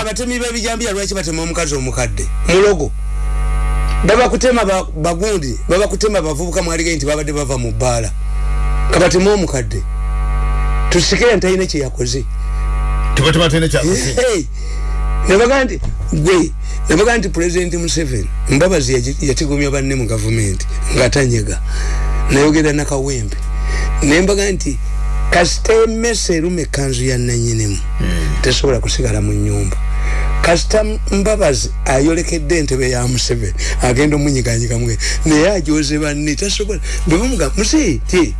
abatemi bebijambiya lwaki batema omukazi omukadde? Mulogo. Babakutema bagundi babakutema bavubuka mwalige nti babadde bava mu bbaala. Kabatema omukadde. Tusikire ntalina kyeyakoze nabaga nti gwe nabaga nti pulezidenti museveni mbabazi yatigomya banne mu gavumenti ngaatanyega nayogera nakawempe. Nembaga nti kasita emesa eruma ekanzu ya nanyinimu. Hmm. tesobola kusigala mu nyumba kasita mbabazi ayolekedde entebe ya museveni agenda omunyiganyiga mwe. Naye ajoze banne tasobola. Bebamuga musi ti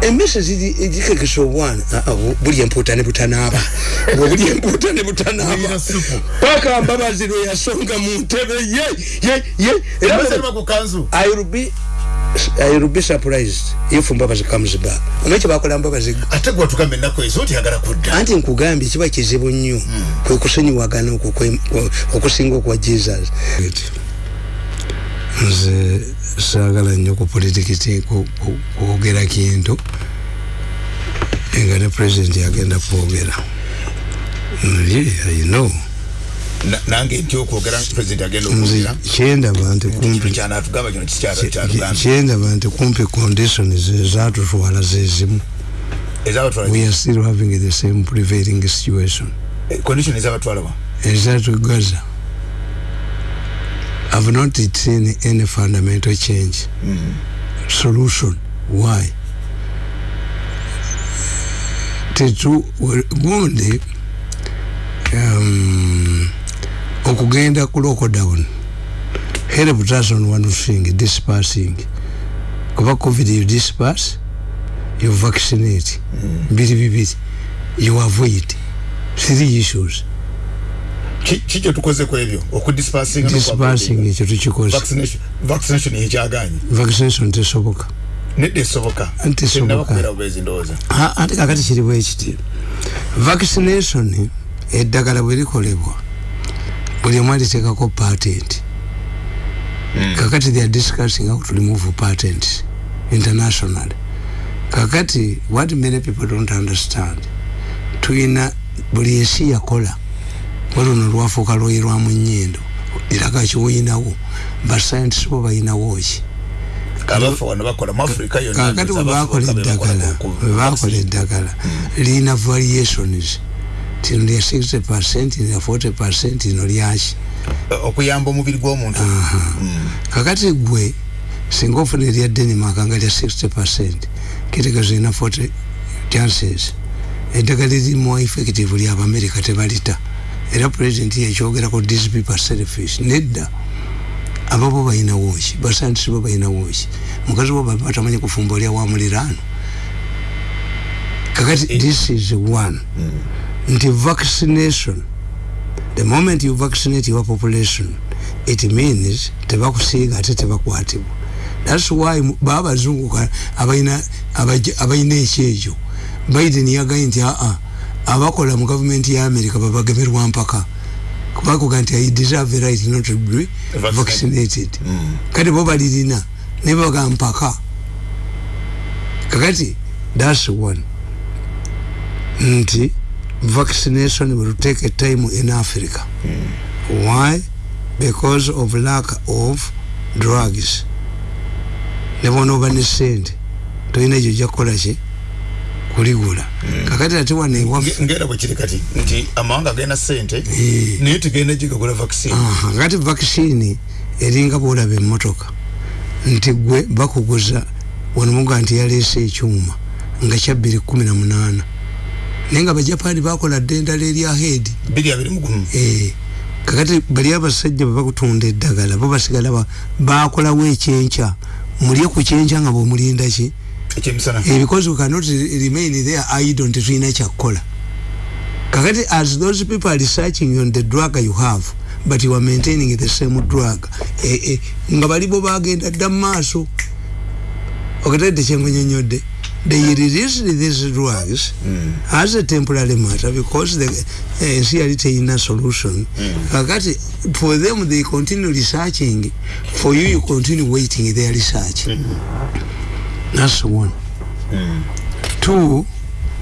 emesa zikekesa obwana. Buli empuuta ne butanaba buli empuuta ne butanaba paka mbabazi lwe yasonga mu ntebe ye ye ye era I will be surprised if Mbabazi comes back. Umeche bakola Mbabazi. Ate gwa tukambe nako ezo ti agala kudda. Anti nkugambi kiba kizibu nnyo. Hmm. Kwe kusenyi wagana okusinga kwa Jesus. Nze saagala nnyo ku politikiti kwogera kintu nga ne president yagenda kwogera. Yeah, I know. Nange nti okwogera president agenda okwogera? kyendaba nti kumpi. Kyendaba nti kumpi conditions ezatutwala zezimu we are still having the same prevailing situation. Eh, condition ezabatwala wa? Ezatugaza i've not seen any fundamental change. Mm -hmm. solution why? Tetu gundi um, okugenda ku lockdown help on one thing dispersing kuba covid you disperse you vaccinate. Mbiri bibiri you avoid. Three issues. Kikyo tukoze ku ebyo? Okudispersing dispersing ekyo tukikoze. Vaccination ekyaganye? Vaccination tesoboka. Nedde esoboka tesoboka ate kakati kiriwo ekiti vaccination eddagala bwe likolebwa buli omu alitekako patent. Mm. kakati they are discussing how to remove patent international. Kakati what many people don't understand tuyina buli ensi yakola waluno lwafuuka lwoyirwamu nyindo iraga kiwoyinawo bascientist bo bayinawo ki? Kakati webakola eddagala webakola eddagala lina variations tino lya 60% lya 40% ino lyaki okuyamba omubiri gw'omuntu. Mm. kakati gwe singa ofuna erya denmark nga lya 60% kitegezo ina 40 chances. Eddagala lirimu effective lya bamerika tebalita. Era president yekyogerako these people selfish. Nedda ababo bayinawoki basantisi bo bayinawoki mukazi wo batamanyi kufumba olya wamuliraano kakati eh. this is one. Mm. Nti vaccination. The moment you vaccinate your population it means tebakusiiga ate tebakwatibwa thats why babazunguka abaina ekyekyo biden yagaye nti aa abakola mu gavumenti ya america babagemerwa mpaka. Kubakuga nti i deserve right not to be vaccinated. Mm. kati bo balirina nebaga mpaka. Kakati thats one. Nti vaccination will take a time in Africa. Mm. Why? Because of lack of drugs. Never know when it's sent. Toina juja kola chi kuligula. Mm. Kakati ati wane wa ngera wachiri kati nti amawanga gena sente e. niti gena jiga kula vaccine. Aha, ngati vaccine eringa bola be motoka. Nti gwe bakuguza wanamunga nti yalese chuma. Nga chabiri kumi na munana. nenga abajapani bakola ddendala erya heedi eh, kakati bali abasajja bebakutunda eddagala bo basigala bakolawo ekyenkya mulye ku kyenkya nga bwemulinda ki? Eh, because we cannot remain there idon tetulina kyakkola kakati as those people are researching on the drug you have but you are maintaining the same drug. Eh, nga bali bo bagenda dda mu maaso. Okatedde kyengunyonyodde they released these drugs mm. as a temporary matter because the NCRT uh, in a solution mm. for them they continue researching for you you continue waiting their research mm. that's one mm. two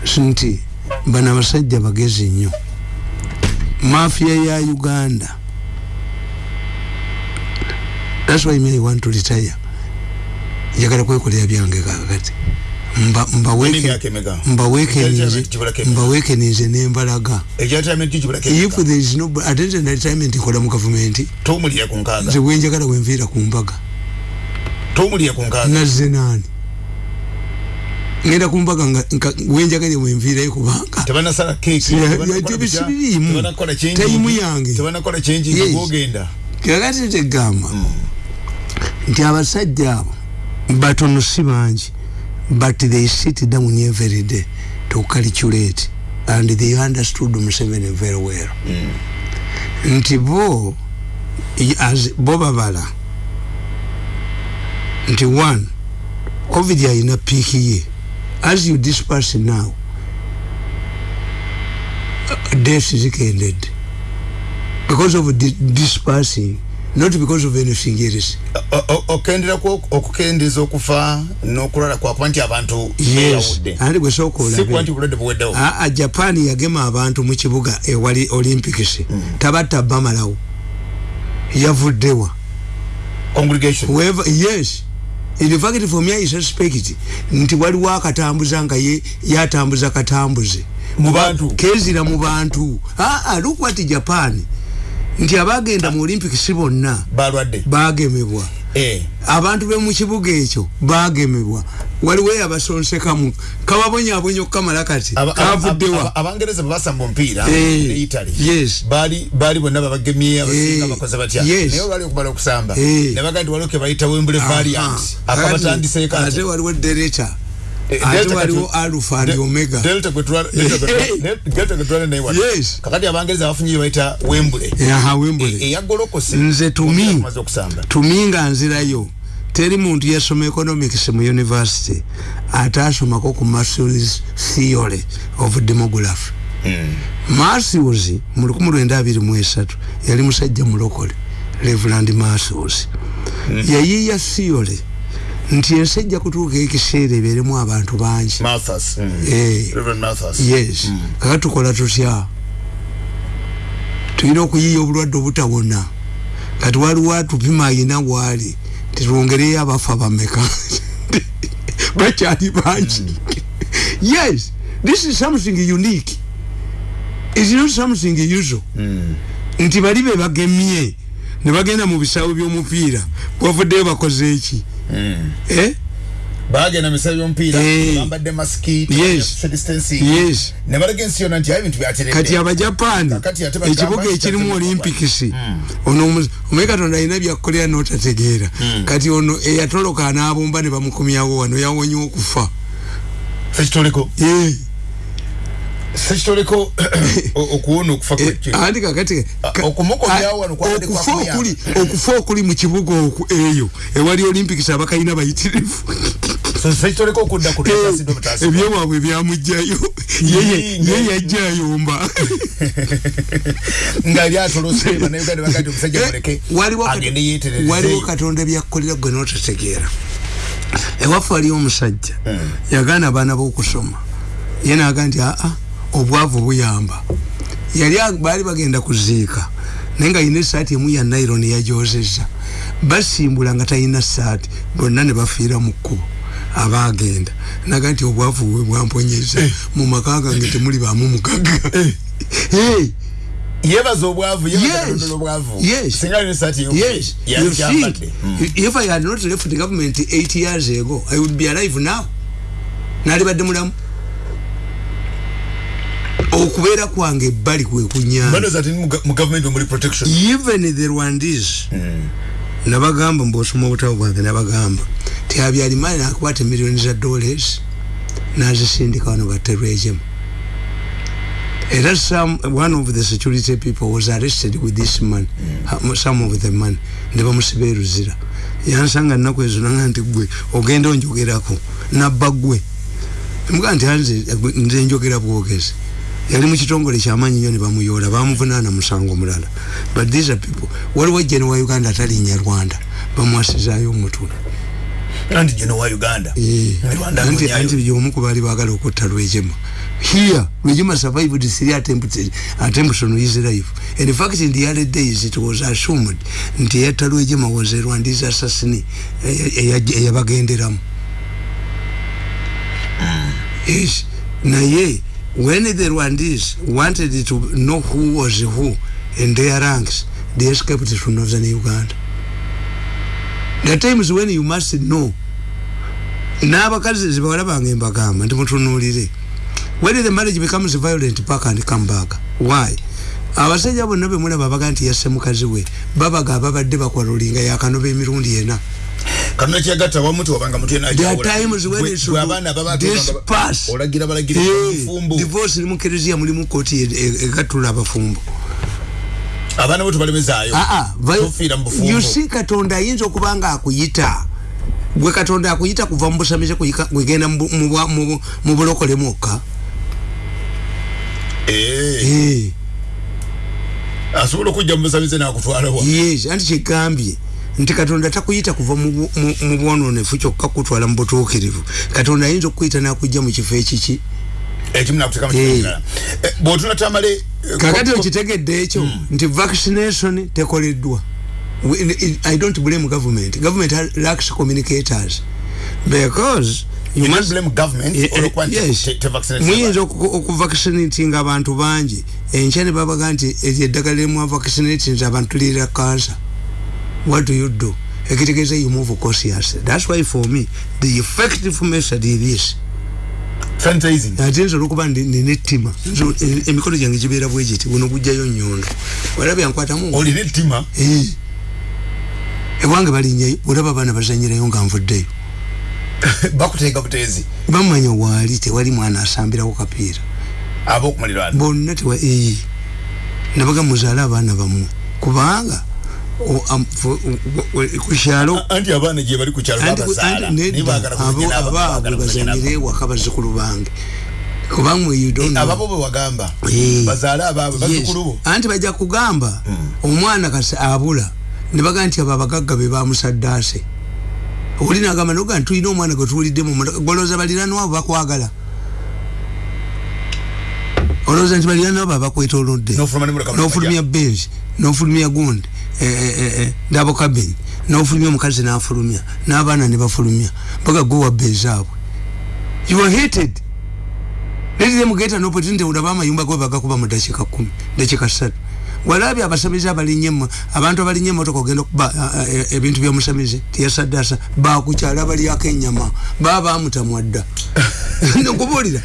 sinti bana basajja bagezi nnyo mafia ya uganda that's why me i want to retire njagala kwekolera byange kakati mba mba Nini weke myaka emeka? mba weke Retirement ninze kibula kemeka? mba weke ninze nembalaga if there is no attendant retirement kola mu government nze bwenjagala wenviira ku mbaga. Nazze nani ngenda ku mbaga wenjagala wenviirayo kubanga changing, Tayimu yange. kakati tegamba nti abasajja abo batono si bangi but they sit down every day to calculate and they understood Museveni very well. Nti bo i- as bo babala nti one covid alina piiki ye. As you disperse now uh, deaths zikendedde because of di dispersing not because of anything else O- o- okendera ku okukendeeza okufa n'okulwala kwakuba nti abantu yes. andi gwe sooka si kuba nti olabe bulwadde buweddewo aa japan yagema abantu mu kibuga ewali olympics. Tabatta bamalawo. Yavuddewa. Congregation. Whoever yes. In fact for me i suspect nti waliwo akatambuza nga ye yatambuza katambuze. Mu bantu? kezira mu bantu. Aa look what japan nti abagenda mu olympics bonna balwadde. bagemebwa. Eh, abantu be mu kibuga ekyo bagemebwa. Waliwo eyabasonsekamu kababonyabonya okukamala kati kavuddewa abangereza bebasamba omupiira ne italy baali bonna babagemye abasinga Eh, bakoze batya naye olwali okumala okusamba. Eh. ne baga nti waliwo ke bayita wembule variant akabatandiseeko ate waliwo deleta Eh, ate Delta waliwo alpha De- omega. Delta gwe tulwa- Delta gwe tulwa- Eh. Delta gwe tulwana naye wano. Kakati abangereza bafunye bayita wembule. Aha wembule. Eyagolokose nze tumi. tumi nga nzirayo. Teri muntu yasoma economics mu university. Ate asomako ku Maslow's theory of demography. Matthews mu 1923 yali musajja mulokole Reverend Matthews yayiya theory nti ensi ejja kutuuka ekiseera ebeeremu abantu bangi. Mm. Eh. Yes. Kaka tukola tutya? Tulina okuyiya obulwadde obutawona kati waliwo atupima ayina waali titwongereyo abafa bameka bakyali bangi. Yes. This is something unique. Is not something usual. Nti bali be bagemye ne bagenda mu bisawo by'omupiira. Bavuddeyo bakoze eki? Bagenda misawo by'omupiira Eh. bambadde masiki Yes. distancing. Yes. ne balaga ensi yonna nti ayo ebintu byateredde kati ate bagamba ekibuga ekirimu kyatema olympics. Ono omu- omanyi katonda alina byakukolera notategeera. Kati ono eyatoloka anabomba ne bamukomyawo wano yawonye okufa. Sekitoliko Eh, sekitoliko okuwona okufa eh, kwekyo anti kakati ka- okumukomyawo wano kwabadde okufa kwakumuyamba. okuli okufa okuli mu kibuga oku eyo ewali olympics abakalina bayitirivu. So, sekitoliko okudda ku tutasidde obutasidde ebyowaabwe byamugjayo Ye- Yinga. ye yajja ayomba nga lyatolose bannayuganda bagaa nti omusajja muleke waliwo kat- agende yeeterereze. waliwo katonda byakukolera gwe notategeera ewaffe waliwo omusajja. Yagaana abaana b'okusoma. Ye naga nti aa obwavu buyamba yali baali bagenda kuziika naye nga yina esaati emu ya naironi yajozeza basimbula nga talina saati bonna ne bafiira mu kkubo abagenda naga nti obwavu bwe bwamponyeza mu maka gange temuli bamu mugaga yebaza obwavu Yes. yebaza obwavu Yes. singa Yes, you think yakyambadde if I had not left the government eight years ago, I would be alive now. Nali badde mulamu. Okubeera kwange ebbali kwe kunyanja bandoza ati mu ga- mu gavumenti omuli protection. Even the rwandese nabagamba mbwosoma obutabo bwange nabagamba ti habyarimana nakwata emiliyoni za dollars nazisindika wano baterwejemu era some one of the security people was arrested with this man ha- some of the money ne bamusiba eruzira. Yansanga nnaku ezo nanga nti gwe ogenda onjogerako nabba gwe mugaa nti nze njogera bwogezi yali mu kitongole kyamanyi nnyo ne bamuyoola bamuvunaana musango mulala. But these are people. Waliwo jene wa uganda atalinnya rwanda bamwasizaayo omutwe nandi jino wa uganda? Eh, Rwanda anti anti byomu kubali bagala okutta lwejema here lwejema survived three attempts attempts on his life. And in fact in the early days it was assumed nti yatta lwejema was a rwandese assassin eyabagenderamu. Yes. Naye when the rwandese wanted to know who was who in their ranks they escaped to northern uganda. The times when you must know. N'abakazi bange mbagamba nti mutunuulire when the marriage becomes violent back and come back why? Abasajja bonna bemulaba baga nti yasse mukazi we babaga ababadde bakwalulinga yakanoba emirundi ena kanuna kyagatta wamu tewabanga mutwe There are times when it should disperse. olagira balagira Eh, mufumbo divorce eri mu kereziya mulimu kooti e- e- egattula abafumbo abaana bo tebalemezaayo Ah, ah, tofiira mu bufumbo you see katonda ayinza okuba nga akuyita gwe katonda akuyita kuva mu busamize kuyika- kwegenda mu mu- mu bulokole mwokka. Eh, Eh. asobola okujja mu busamize nakutwalawa yes anti kyegambye nti katonda takuyita kuva mu bwononefu kyokka kutwala mu butuukirivu. Katonda ayinza okukuyita nakujja mu kifo ekiki? Eh. tamale eh, kakati okitegedde ekyo nti vaccination tekoleddwa. I don't blame government. Government lacks communicators. Because Eh, eh, muyinza abantu. oku- okuvaccinate abantu bangi. Enkya ne babaga nti eryo eddagala limu vaccinate nti abantu lira cancer what do you do? Ekitegeeza you move cautious that's why for me the effective method is this. Sanitizing. ate nsobola okuba ndi- nina ettima Nso- e- emikono gyange gibeera bwe giti buno gujjayo nyondo. Olaba yankwatamu olina ettima Eh. ewange balinnyayo olaba abaana bazanyirayo nga nvuddeyo. Bakuteeka buteezi. Bamanya waali tewali mwana asambirawo kapiira. Ab'okumaliraano bonna tewa eyi nabaga muzaale abaana bamwe kubanga o- am- fu- u- u- ku kyalo? Anti abaana gye bali ku kyalo anti- babazaala anti nedda, naye baagala abo- kuzanya n'abo, abaabwe baagala kuzanya n'abo. bazanyire ewaka bazzukulu bange. Don't know. ababo bwe wagamba Eh. bazaale abaabwe Yes. bazzukulu bo. Anti bajja kugamba omwana kasi abula ne baga nti abo abagagga be bamusaddaase oli nagamba noga nti tulina omwana gwe tuwulidde mu motoka golowooza baliranwabo bakwagala olowooza nti N'ofuluma ne muleka mu nofulumya benzi nofulumya gundi dabo kabini nofulumya omukazi nafulumya n'abaana ne bafulumya baga gwe wabba ezaabwe you are hated. Let them get an opportunity olaba amayumba go bagakuba mu dakiika kumi dakiika ssatu walabye abasamize abalinye emo- abantu abalinye emotoka ogenda okuba a- a- e- ebintu byomusamize tiyasaddaasa bakukyala balyako enyama baba bamutamwa dda. Nkubuulira.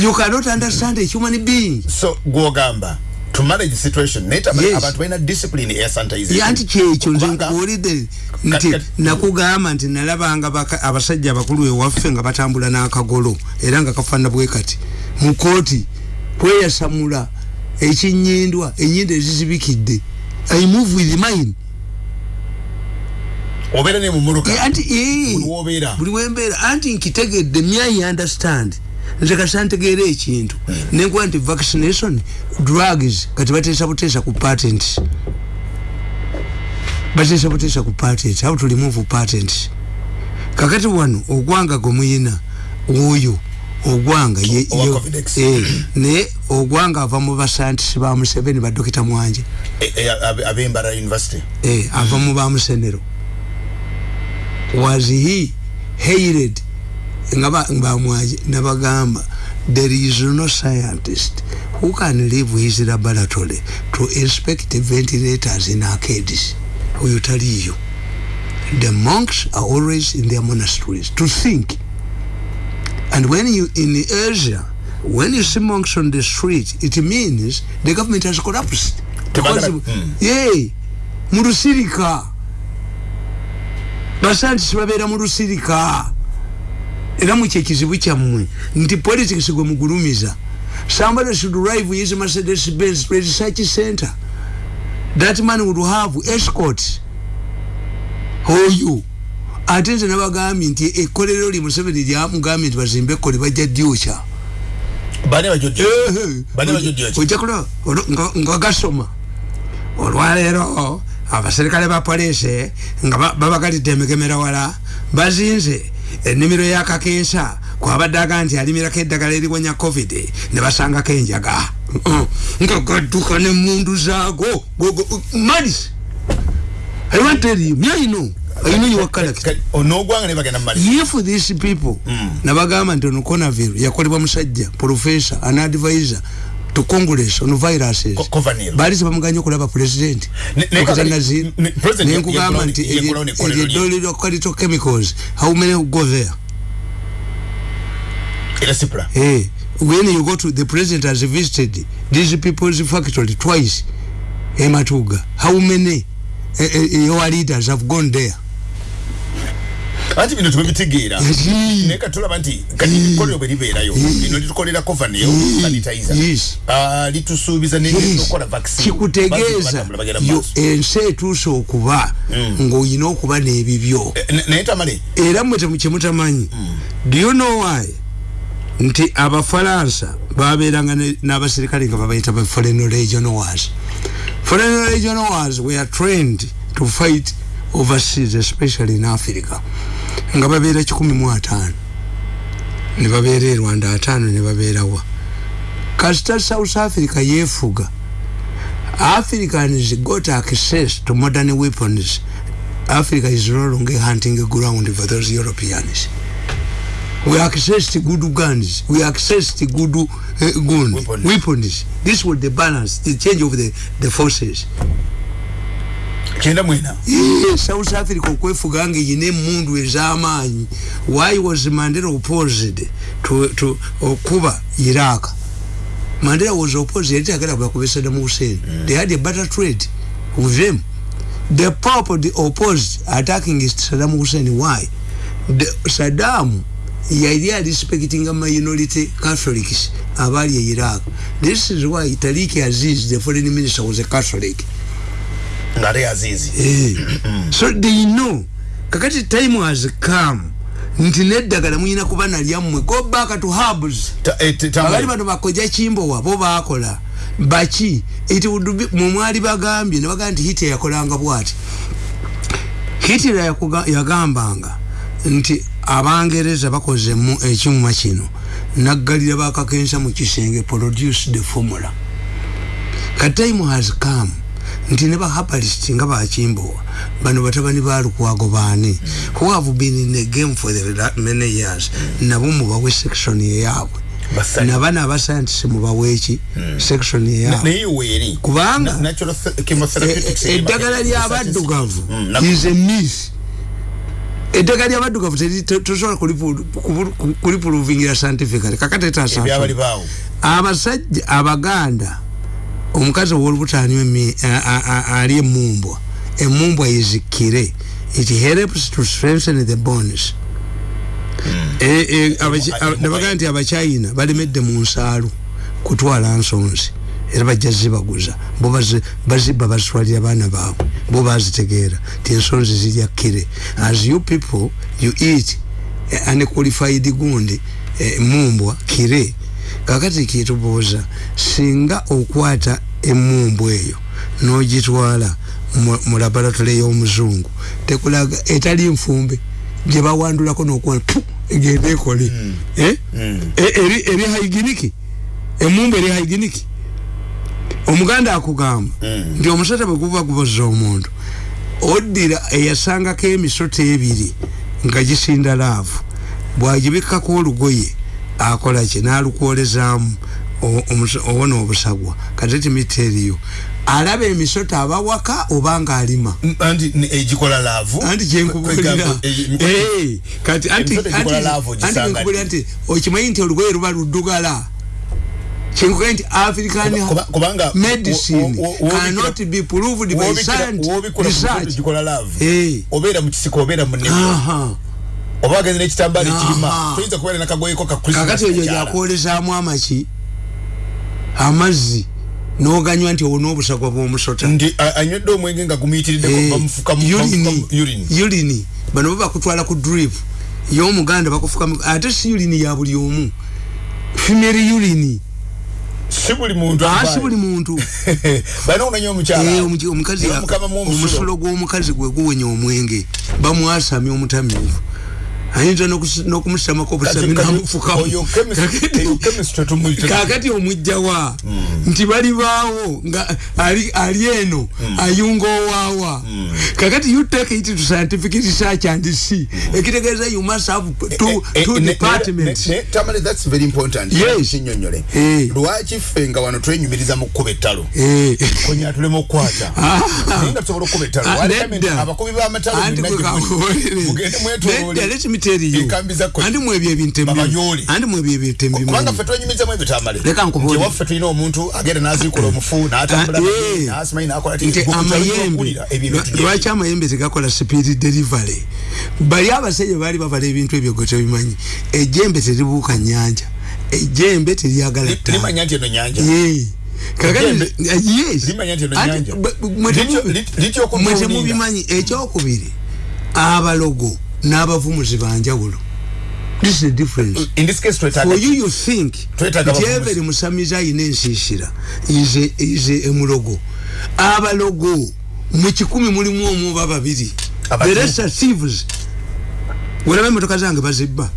You cannot understand a human being. So gwogamba to manage situation naye taba- Yes. abantu balina discipline eya sanitization. Yanti kyekyo nze Kubanga- nkuwulidde nti kati- nakugamba nti nalabanga baka- abasajja abakulu ewaffe nga batambula n'akagolo era nga kafaana bwe kati. Mu kooti kweyasamula ekinyindwa enyindo ezizibikidde. I move with mine obeera ne mu mmotoka Eh, anti eh, Buli wembeera. Anti nkitegedde myai understand. Nze kasa ntegeera ekintu. Nenkuba nti vaccination drugs kati bateesa buteesa ku patent. Bateesa buteesa ku patent. How to remove patent? Kakati wano ogwanga gwe muyina oyo ogwanga eh, naye ogwanga ava mu basantisi ba museveni badokita mwanje E- e- university eh, ava mu bamusenero was he hated? Nga ba- bamwaje nabagamba there is no scientist who can leave his laboratory to inspect ventilators in arcades. Oyo taliyo. The monks are always in their monasteries to think and when you in asia when you see monks on the street it means the government has collapsed. Because- mm. yeah mu lusirika basantisi babeera mu lusirika era mu kyekizibu kyammwe nti politics gwe mugulumiza somebody should drive his mercedes benz research center. That man would have escort oyo ate nze nabagambye nti ekkolero lye museveni lyamugambye nti bazimbe ekkole bajja dyokya ojja kulaba nga- gasoma. Olwaleero abaserikale ba polisi nga babagalidde emigemera wala bazinze ennimiro yakakensa kwabadde aga nti alimirako eddagala eriwonya covid ne basangako enjaga. Nga gadduka nemundu zaago. Malis i want tell you me i know you are correct onogwanga ne bagenda malis if these people. Mm. nabagamba nti ono conavir yakolebwa musajja professor an advisor to congress on viruses. Bali sebamuganye okulaba president. Nenkugamba nti eryedolero kalito chemicals how many go there? Hey, when you go to the president has visited these people's factory twice ematuga. How many your leaders have gone there. Anti bino tubitegeera naye katulaba nti kati ekkolero bwe libeerayo lino litukolera kovaneyo sanitizer. Litusuubiza neokola kikutegeeza ensi etuuse okuba ng'olina okuba n'ebibyo. Naye tamale era mmwe kyemutamanyi do you know why? Nti abafalansa babeeranga n'abasirikale nga babayita ba foreign regional wars foreign regional wars were trained to fight overseas especially in africa. Nga babeera kikumi mu ataano. Ne babeera e rwanda ataano ne babeerawa kasita south africa yeefuga. Africans got access to modern weapons. Africa is no longer hunting ground for those europeans we accessed good guns we accessed good uh, gun weapons. weapons. This was the balance the change of the, the forces. Kenda mwena. South africa okwefuga nga eyina emundu ez'amaanyi why was mandela opposed to, to okuba iraq? Mandela was opposed yali tagala bakuba saddam hussein. Mm. they had a better trade with them. The pope the opposed attacking saddam hussein. Why? The saddam yali respecting a minority catholics abali e iraq this is why tariq aziz the foreign minister was a catholic. Ngare azizi. Eh. so they know. Kakati time has come. Nti neddagala muyina kuba nalyammwe go back to hubs abali bano bakoja kimbo wabo bakola baki? Mumwali bagambye nebagaa nti hitler yakolanga bwati. Hitler yagambanga nti abangereza bakoze ekimuma kino. Naggalira bakakensa mu kisenge produce the formula. Katime has come nti ne bahabalist nga bakimbowa bano batabani balukwago baani who have been in the game for the many years nabo mubawe section eyaabwe nabana abascientist mubaweeki hmm. section eyaabwe kubanga eddagala lyabaddugavu is a myth eddagala lyabaddugavu tosobola kulipuluvingira scientifically kakatetaasa abasajja abaganda omukazi owolubutani ali emumbwa emumbwa izikire it helps to strengthen the bones hmm. e, e, nabagaa nti abachina balemedde mu nsaalu kutwala nsonzi era bajja zibaguza bo baziba bazitwalira abaana baabwe. Bo bazitegeera ti ensonzi zirya kire as you people you eat unqualified gundi emumbwa kire kakati kitubuuza singa okwata emumbu eyo nogitwala mu laboratory y'omuzungu tekulaga etali nfumbe. Gyebawandulako nokuwa egenda ekole mm. eh? mm. e, eri, haiginiki emumbu eri haiginiki omuganda akugamba mm. nti omusota bweguba guboza omuntu oddira eyasangako emisota ebiri nga gisinda laavu bwagibikkako olugoye akolaki nalukwolezamu obona obusagwa kati timiteriyo alaba emisota abawaka obanga alima? Anti egikola laavu? Anti kyenkubulira kati anti nkubulira nti okimanyi nti olugoye luba luddugala kyenkugaa nti african medicine cannot be proved by science obeera mukisiko obeera munene oba agenze n'ekitambaala ekirima toyinza kubeera nakagoyeko kakati eyo gyakwolezaamu amaki amazzi noganywa nti owona obusagwa bwomusota. Nti anywedde omwenge nga gumuyitiriddeulini eh, bano bo bakutwala ku drip. Yomuganda bakufuka ate si ulini ya buli omu. Female ulini sibuli muntu asibuli muntu. Bana unanyo omukyala. Eh omukazi omusulo gw'omukazi gwe guwenya omwenge. Bamwasamye omutamivu ayinza n'okumusamako obusami namufukawo kakati omujjawa mm. nti balibaawo nga ali eno mm. ayunga owaawa. Mm. kakati you take it to scientific research and see. Ekitegeeza you must have two, eh, eh, two eh, departments. tamale that's very important. Yes. nyonyole lwaki ffe nga wano twenyumiriza mu kkuba ettalo? Konya tulema okukwata. Ah. nga tusobola okkuba ettalo. Ah, abakubi b'amatalo mugende mwetolole tell you. Andi mwebyo ebintu ebyoli andi mwebyo ebintu ebyoli kubanga ffe twenyumiza mu ebitamale leka nkubone nti waffe tulina omuntu agenda n'aziikula omufu n'atambula n'asimanyi n'akola nti amayembe. lwaki amayembe tegakola speed delivery? Bali abasajja baali bavala ebintu ebyo gwe tebimanyi ejjembe teribuuka nyanja ejjembe teryagala limanya nti eno nyanja mwetemubimanyi ekyokubiri abalogo n'abavumuzi banjawulo. This is the difference in this case for you you think nti every musamizi ayina ensiisira ize ize emulogo. Abalogo mu kikumi mulimu omu oba babiri. The rest are thieves. Walaba emotoka zange bazibba.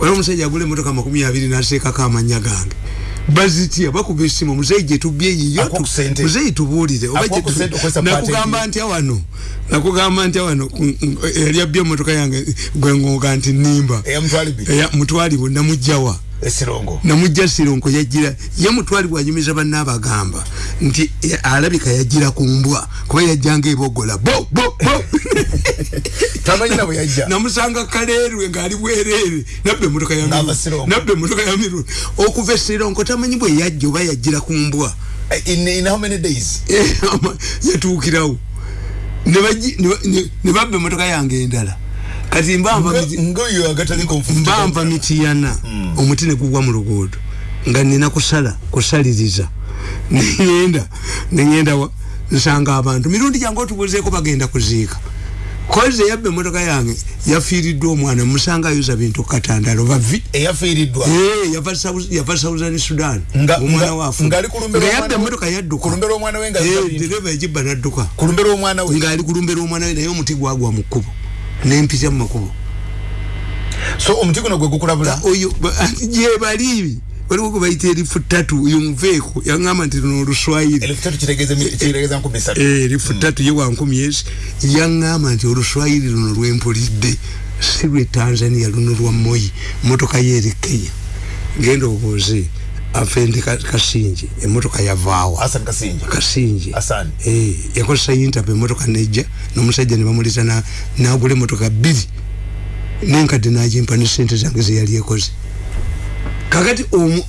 Wala omusajja agula emotoka makumi abiri naseekako amanya gange bazitya bakuba esimu muzeyi gyetubye yiyo muzeyi tubuulire. Nakugamba ntya wano nakugamba ntya wano yali abbye emotoka yange gwengonga nti nimba mutwalibwe namugjawa esirongo namujja sirongo yajira ye mutwali bwanyumiza banna abagamba nti alabika yajira ku mbwa kuba yajjanga ebogola bo bo bo. Tamanyina bwe yajja. Namusanga kaleerwe ng'ali bwereere. Nabbe emmotoka ya nabbe emmotoka ya miru okuva esirongo tamanyi bwe yajja oba yajjira ku mbwa? Yatuukirawo ne babba emmotoka yange endala. Kati mbamba mitiyana. Mm. omuti negugwa mu luguudo nga nina kusala kusaliriza. Neyenda neyenda nsanga abantu. Mirundi jange otubuzeeko bagenda kuziika. Koze yabbe emotoka yange yafiiriddwa omwana musanga ayuza bintu katandalo bavi eyafiiriddwa? Ee yava southern sudan. Omwana wafu nga yabbe emotoka yadduka. dereva egibba nadduka. Ngaali kulumbera omwana we. Naye omuti gwagwa mu kkubo. Nempita mu makubo. So omuti guno gwe gukulabula? Oyo gye bali waliwo gwe bayita erifu ttatu yonveeko yaŋŋamba nti luno oluswayiri erifu ttatu ye wankumi yes yaŋŋamba nti oluswayiri luno lwempulidde si lwe tanzania luno lwa moyi motoka ye eri kenya. Genda obuuze afende kasinje emotoka yavaawa kasinje. Hassan. Eh yakosa interview emotoka nejja nomusajja ne bamulita na nagule emotoka bili nenka dinaje mpani sente zange ze yali ekoze kakati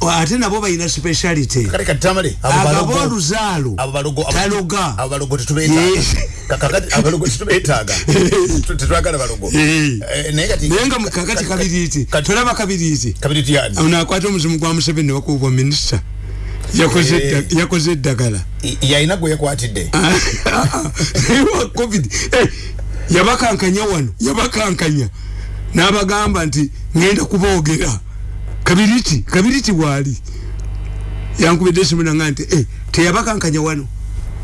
ate nabo bayina speciality. Kakati katamale abalogo luzalo abalogo taloga. abalogo tetubeta kakati abalogo tetubetaga tetwagala balogo. Eh naye kati nenga kakati kabiriti tulaba kabiriti kabiriti yani unakwata omuzimu gwa museveni wakubwa minister yakoze yakoze dagala yaina gwe yakwatidde. Wa covid. Yabakankanya wano yabakankanya. N'abagamba nti ngenda kuboogera kabiriti kabiriti wali? Yankubidde esimu nanga nti eh, teyabakankanya wano.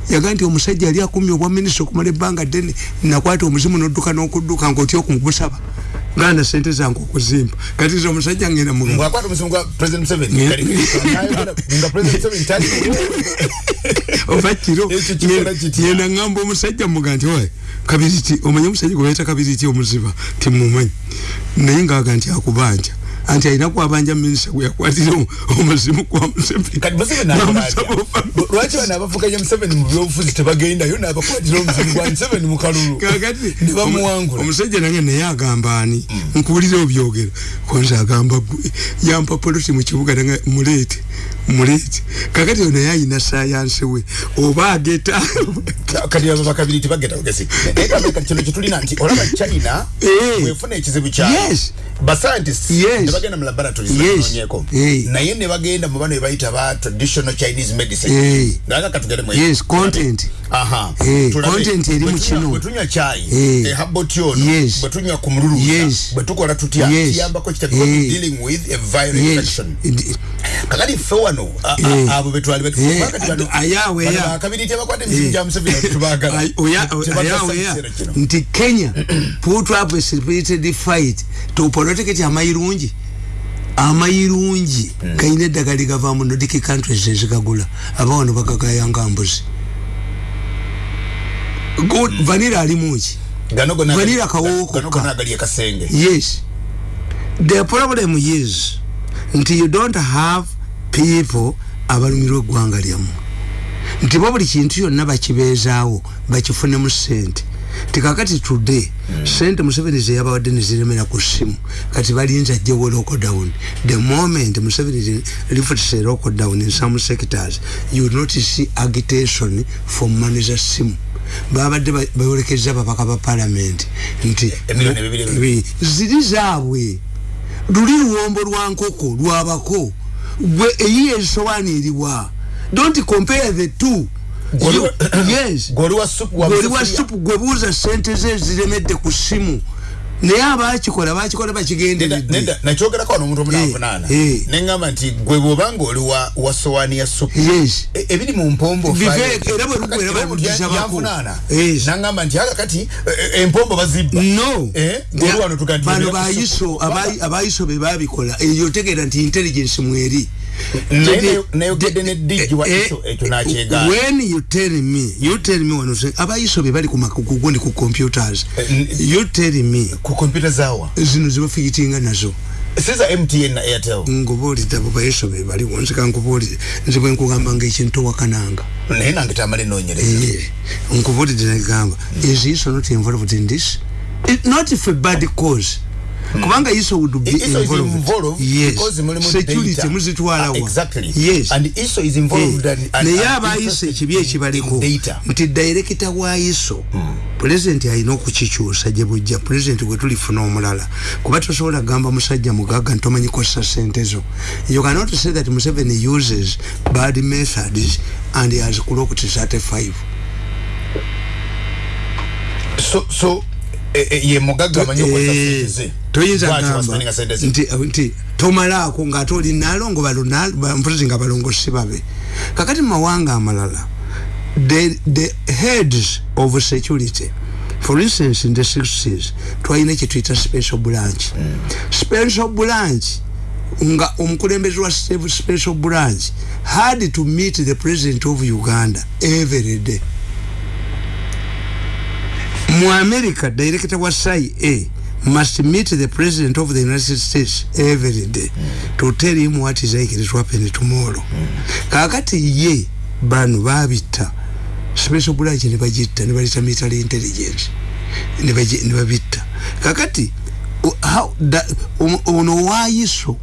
Yaga nti omusajja yali akumya obwa minisita okumala ebbanga ddene nakwata omuzimu nodduka n'okudduka ngaotya okugusaba nganda sente zange okuzimba kati nze omusajja ngenda oba kiro. Ngenda ngamba omusajja muga nti oe kabiriti omanye omusajja gwe bayita kabiriti omuziba? Timumanyi. Naye ngaaga nti akubanja anti alina kwabanja minisita gwe yakwatira omuzimu gwa musevenilwaki bano abavuganya museveni mu byobufuzi tebagendayo? Nabakwatira omuzimu gwa museveni mu kalulu. Kakati nebamuwangula omusajja nange naye agamba ani? Mm. nkuwulire obyogera konza agamba gwe yampa polisi mu kibuga nange muleete muleete kakati yo naye ayina sayansi we oba ageta kati abo bakabiri tebageta bugesi naye kameka kino kitulina nti olaba china eh. wefuna ekizibu kyayo yes. Bascientists nebagenda mu laboratories yes. hey. naye nebagenda mu bano ebayita ba traditional chinese medicine. Hey. naga katugere yes content. Aha. Eh content eri mu kino. bwetunywa chai eh. eh habotiono yes. bwetunywa ku mululu bwetukola tutya? Yes. kiyamba ko kitakuwa Eh. dealing with a viral infection? Kakati ffe wano a- Eh. abo betwali bano bano. Bakabiriti abakwata emizimu gya museveni tubagala. Ay- oya- ayawe ya nti kenya put up a spirited fight to political amayirungi amayirungi kayina eddagala ligavaamu nodiki countries ezigagula abawano bagagayanga mbuzi. Go- vanira alimuki gano gonna Vanilla kawowo gano kokka. gonna agali akasenge yes. The problem is nti you don't have people abalumirwa eggwanga lyamu. Nti bo buli kintu kyonna bakibeezaawo bakifunemu sente tikakati today sente museveni zeyabawadde neziremera ku ssimu kati balinza ajjewo lockdown. The moment museveni lifts a lockdown in some sectors you not see agitation for money za ssimu. Babadde ba- bayolekeza babaka ba parliament. Nti. Bi- ziri zaabwe. Luli luwombo lwa nkoko lwabako gwe eyiye esowaani eriwa don't compare the two. Gwe- yes. goli wa supu wa gweoli wa musefulia. supu gwe buuza sente ze ziremedde ku ssimu naye abakikola bakikola bakigenderedde nakyogerako wano omuntu Eh, omunavunaana eh. neŋgamba nti gwe bwobanga oli wa- wa sowaani ya supu E- ebiri mu mpombo era bwe lugwa era Kakati baluddiza bako. yanvunaana. Yes. naŋgamba nti aka kati e- e- empombo bazibba no Eh, gwe wano tugandi- bano tugenda ku bayiso abayiso be babikola eyo otegeera nti intelligence mweri Eh, ISO, nakyegaana. when you tell me you tell me wano say abayiso be bali ku makugu ndi ku computers. Eh, you tell me. Ku kompyuta zaawa zino zibafigitinga nazo. Siza mtn na airtel. Ngobuulidde abo bayiso be baliwo nzika nkubuulire nze bwe nkugamba nga ekintu towakananga naye nange tamala enoonyereza Eh, nkubuulidde nagamba is iso not involved in this? It, not for bad cause kubanga iso would be ISO is involved. involved yes. because mulimu security data. muzitwalawa Ah, exactly. yes. And ISO is involved and- and- naye abayiso interested ekibi ekibaliko. nti dairekita wa iso pulezidenti alina okukikyusa gye bujja. Pulezidenti gwe tulifuna omulala. Kuba tosobola kugamba musajja mugagga ntomanyi kosa sente zo. You cannot say that museveni uses bad methods and he has clocked 35 so so ye mugagga amanyi okwesa Eh, toyinza gamba nti tomalaako ngaate oli naalongo mpozi nga balongo si babe. Kakati mu mawanga amalala the, the heads of security for instance in the 60s twalina kyetuyita special branch. Special branch nga omukulembeze wa special branch had to meet the president of uganda every day mu america director wa cia must meet the president of the united states every day mm. to tell him what is likely to happen tomorrow mm. kakati ye bano babita special branch ne bagitta ne balita military intelligence ne bagi- ne babitta kakati how- da- ono- ono waayiso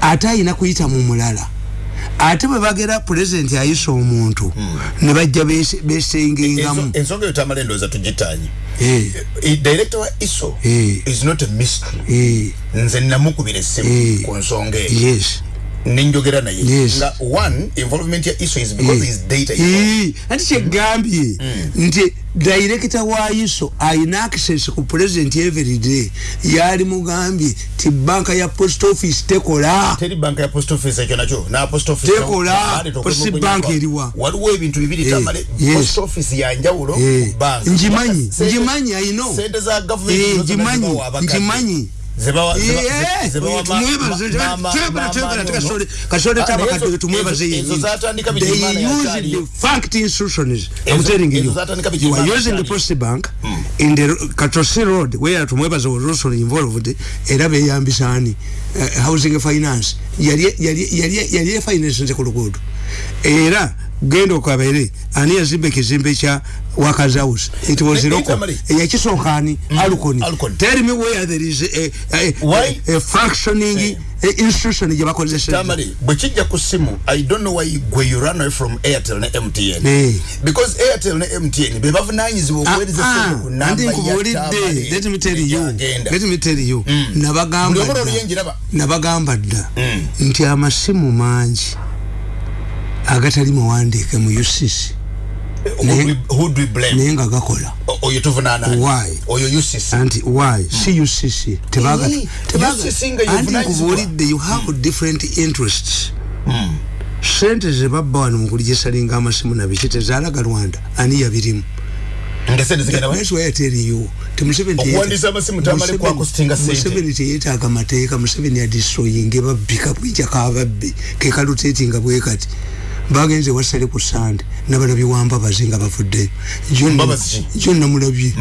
ate ayina kuyita mu mulala ate bwe bagera president ayisa omuntu ne bajja bese- besengengamu. Enso- ensonga eyo tamala endowooza tugitaanyi Eh, Eh, director wa iso Eh. is not a mystery. Eh, nze namukubira essimu Eh. ku nsonga eyo. Yes nenjogera naye. Yes. nga one involvement ya iso is because Eh. his data is Eh, ati kyegambye nti director wa iso ayina access ku president everyday yali mugambye ti banka ya post office tekola. Teri banka ya post office ekyo nakyo. Na post office Tekola. Post bank eriwa. waliwo ebintu bibiri Eh, tamale. Yes. post office yanjawulo Eh, ku banka njimanyi, njimanyi, I know. sente za government Eh, njimanyi, njimanyi. Eh, kasole tabakadde tumwebaze ezo- yennyini. ezo zatandika They bigirimana use yakyaliyo. the fact institutions I'm telling you. you are using the post bank in the katosi road where tumwebaze was also involved era beyambisa ani uh, housing finance. Yali yali yali yali finance nze ku luguudo era genda okabere ani yazimba ekizimbe kya workers house it was local Itamali. eyakisooka ani alukoni. Tell me where there is a, a, a, a functioning a institution gye bakozesa tamale bwe kijja ku simu i don't know why gwe you run away from airtel ne mtn Eh. because airtel ne mtn be bavunanyizibwa okuweereza sente ku namba andi ya nkubulidde Tamale let me tell you. let me tell you. Buli nabagamba nabagamba dda Mm. nti amasimu mangi agatali mawandiike mu ucc naye nga gakola anti why? Si ucc tebaganti nkubuulidde you have different interests. Hmm. sente zebabba wano mukulijesalinga amasimu nabiki tezaalaga rwanda ani yabirimu. Museveni teyetaaga mateeka museveni adistroyinga babbika bwijako ababbi kekalutetinga bwekati bagenze wasale ku sande nabalabye wambabazi nga bavuddeyo jo namulabye.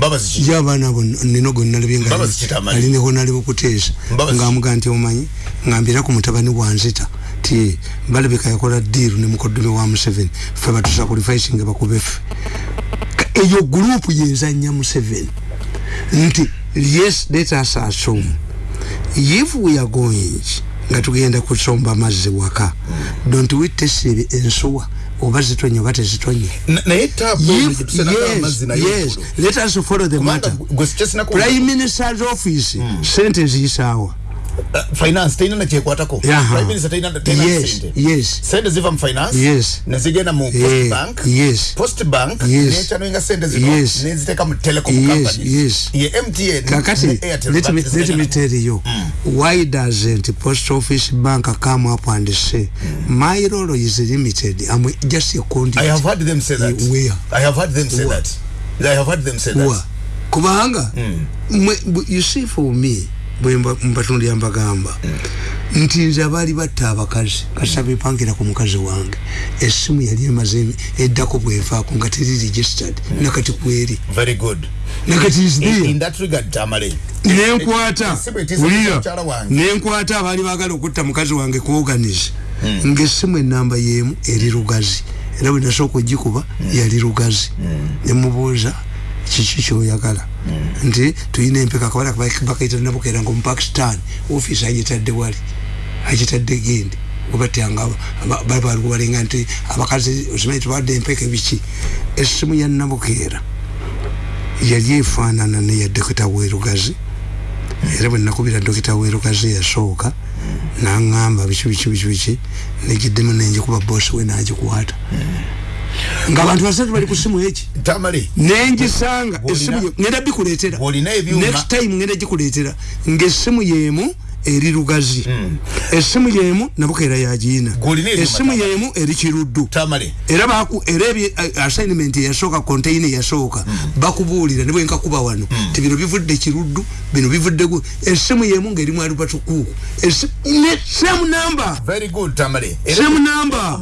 Jabaana abo nino gonalabye ngaalineko naliwo kuteesa ngaamuga nti omanyi ngambira ku mutabani wanzita ti balabika yakola diiru ne mukoddomi wa museveni fe batusakulifaisinga bakubefe eyo gurupu yezanya museveni. Nti yes let us assume if we are going nga tugenda kusomba amazzi waka. Don't we test ensuwa? Oba zitonye oba tezitonye? Yes let us follow the matter. prime minister's office hmm. sente ziyisaawa Uh, finance taina na chekwatako prime minister taina taina yes, sente yes. Sente ziva mu finance yes nezigenda mu post yeah. bank. yes. Post bank yes. necha noinga sente zino yes. Neziteka mu telecom yes. companies. yes. Ye MTN kakati let me, let me tell you. Mm. why doesn't post office bank come up and say mm. my role is limited. I'm just a conduit. I have heard them say that. Where? I have heard them say where? that. I have heard them say where? that kubanga mm. you see for me mbatundi ambagamba nti nze abaali batta abakazi kasaba epangira ku mukazi wange essimu yali emaze eddako bwevaako nga teri registered nakati kweri nakati nenkwata ulira nenkwata abaali bagala okutta mukazi wange kuoganize hmm. ngaessimu enamba yemu eri lugazi. Era bwe nasooka ogikuba yali lugazi. Hmm. nemubuuza kiki kyoyagala nti tuyina empeka kabala bakaita nabukera nga omupakistan ofiisi agitadde wali agitadde gendi obatyanga babaluku balinga nti abakazi osimanyi tubawadde empeka ebiki. Essimu ya nabukeera yali efaanana neya dokita werugazi. Era bwe nakubira dokita werugazi yasooka naŋŋamba biki biki biki biki negiddemu nenjikuba bosi we nagikwata nga abantu basatu bali ku simu eki? Nengisanga esimu ngenda bikuleetera next time ngenda gikuleetera. Ngaesimu yeemu eri lugazi mm. essimu yemu nabukeera yagiina essimu yemu eri kiruddu era baku era uh, assignment eyasooka container eyasooka mm. bakubuulira ne bwenkakuba wano mm. ti bino bivudde kiruddu bino bivudde essimu yemu ngaerimu alubatukuuku same number same number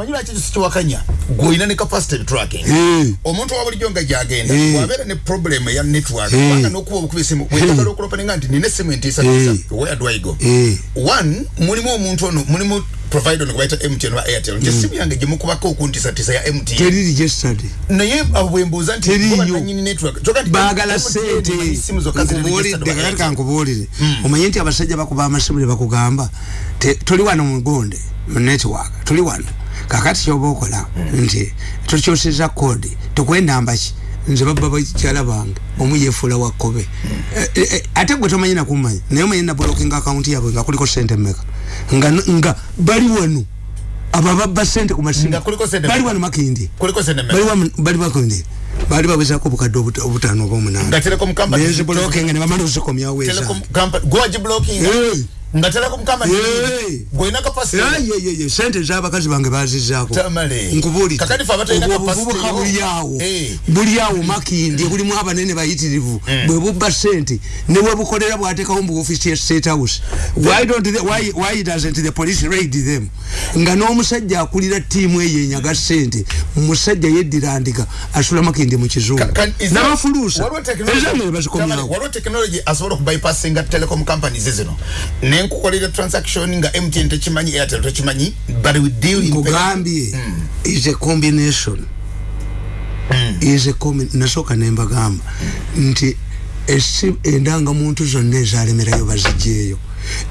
gwolina ne capacity tracking hey. omuntu wabulijjo nga gyagenda hey. wabeera ne problem eya network hey. kubanga nokuba obukuba esimu wetagala okulopaninga nti nina essimu entiisatiisa hey. where do i go hey. One mulimu omuntu ono mulimu provider nokubaita MTN wa Airtel. Nje mm. simu yange jimukubako okuntisa tisa ya MTN teri registered naye abwembuza nti kuba nanyini network bagala sente. nkubulidde kakati kankubulire mm. omanye nti abasajja bakuba amasimu ne bakugamba tuli wano mu gonde mu network tuli wano. Kakati kyoba okola mm. nti tukyusiza kodi tukwendamba ki nze baba bakyala bange omu yefuula wakkobe eh, eh, eh, ate gwe tomanyi nakumanya naye omanyi nablokinga akawunti yabwe nga kuliko sente mmeka? Nga, bali wano abo ababba sente ku masimu. Bali wano makindi bali makindi bali babuzako obukadde obutaano oba omunananeziblokinga nebamala ozikomyaweeza nga yeah yeah yeah yeah sente z'abakazi bange bazizzaako nkubuli. Obuvubuka buli awo buli awo makindi bulimu abanene bayitirivu bwe bubba sente. Ne bwe bukolera bwateekawo mu office ya state house. Why don't they, why, why doesn't the police raid them? Nga n'omusajja akulira ttiimu eyo enyaga sente. Musajja yeddira ndiga asula makindi mu kizungu. N'abafuluusa ezange bazikomyawo zino nenkukolera transaction nga MTN tekimanyi Airtel tekimanyi but we deal in kugambye mm. is a combination. Mm. is a combination nasoka nembagamba mm. nti endanga muntu zonna ezalemerayo bazijeeyo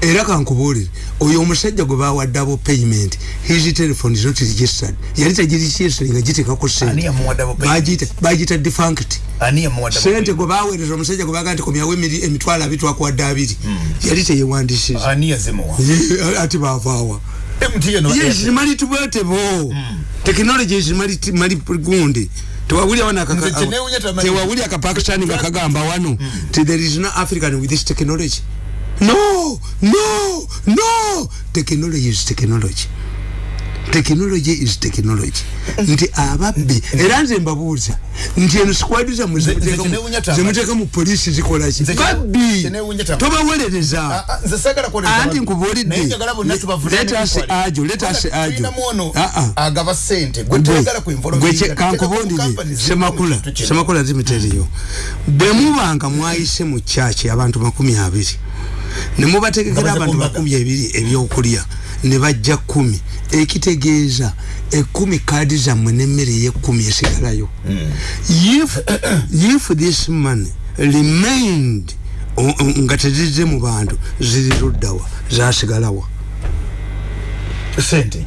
era kankubulire oyo omusajja gwe bawadde abo payment his telephone is not registered. Yali tegirikiesere nga gitekako sente bagita defunct sente gwe baweereza omusajja gwe baga nti komyawo emitwalo abitwakwadde abiri. Hmm. yali teyewandisiza ati bavaawa zimali tubwetebo. Technology zimali gundi. Tewawulya wana tewawulya akapakistani nga kagamba wano ti there is no african with this technology. No! No! No! Technology is technology. Technology is technology. Nti ababbi era nze mbabuuza nti eno squad zammwe zemuteka mu polisi zikolaki babbi tobawerereza anti nkubuulidde. Letasi ajo letasi ajo kankubundire semakula semakula zimiteriyo bwe mubanga mwayise mu kyaki abantu makumi abiri nemubategekera abantu makumi ebiri ebyokulya ne bajja kumi ekitegeeza ekumi kaadi zammwe nemmere eyekumi esigalayo. If, if this money remained nga tezizze mu bantu ziri luddawa zasigalawa sente.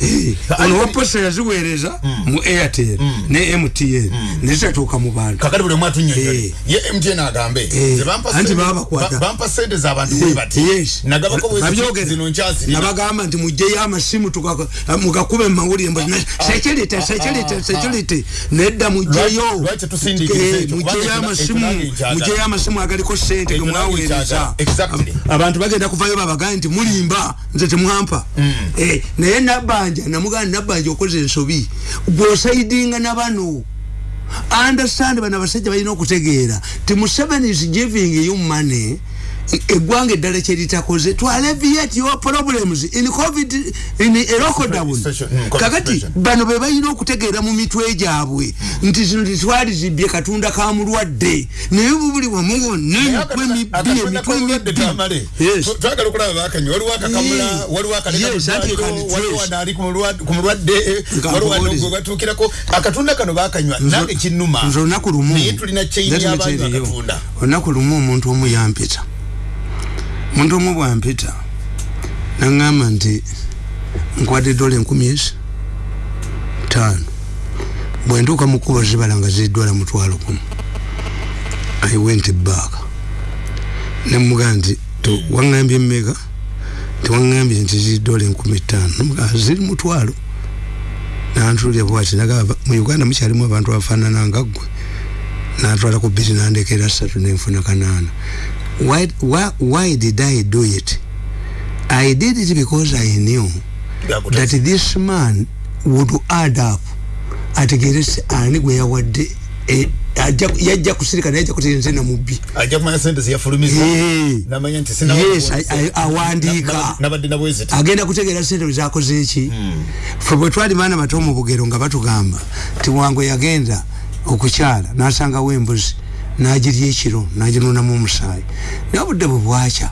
Ono waposa yaziweereza mu airtel ne mtn nezitatuuka mu bantu kakati buli omwatu nyonyole ye mtn agambe anti babakwata bampa sente z'abantu bwebati nagabako zino nkyasi nabagamba nti mugyeyo amasimu mugakube mu mawulire mbu security security security. Nedda mugyeyo mugyeyo amasimu mugyeyo amasimu agaliko sente gemwaweereza abantu bagenda kuvayo babagambe nti mulimba nze temwampa. Naye nabanja namuganda nabanja okoze ensobi gwosaidinga nabano. Understand bano abasajja balina okutegeera ti museveni is giving you money eggwanga eddala kyeritakoze to alleviate your problems in covid in lockdown kakati bano be balina okutegeera mu mitwe gyabwe nti zino titwali zibbye katonda ka mulwadde naye bubuli wamu wonna emitwe mibbi emitwe gatuukirako akatonda kano bakanywa nange akatonda olunaku lumu. Omuntu omu yampita muntu omu bwampita naŋŋamba nti nkwadde dola enkumi ezi taano bwentuuka mu kkubo zibala nga ziri dola mutwalo gumu i went back. Nemugaa nti waŋŋambye mmeka tewaŋŋambye nti ziri dola enkumi ttaano ziri mutwalo. Nantulya bwati nagamba mu uganda mukyalimu abantu abafaanana nga ggwe. Natwala ku bbiri nandekera ssatu nenfuna kanaana why, why, why did I do it? I did it because I knew that this man would add up ategerese ani gwe yawadde yajja kusirika naye ajja kuterenze na mubbi awandiika agenda kutegeera sente zakoze eki? Fe bwe twali baana bato mu bugero nga batugamba ti wange yagenda okukyala nasangawo embuzi najirya ekiro naginunamu omusaayi. Naye obudde bwe bwakya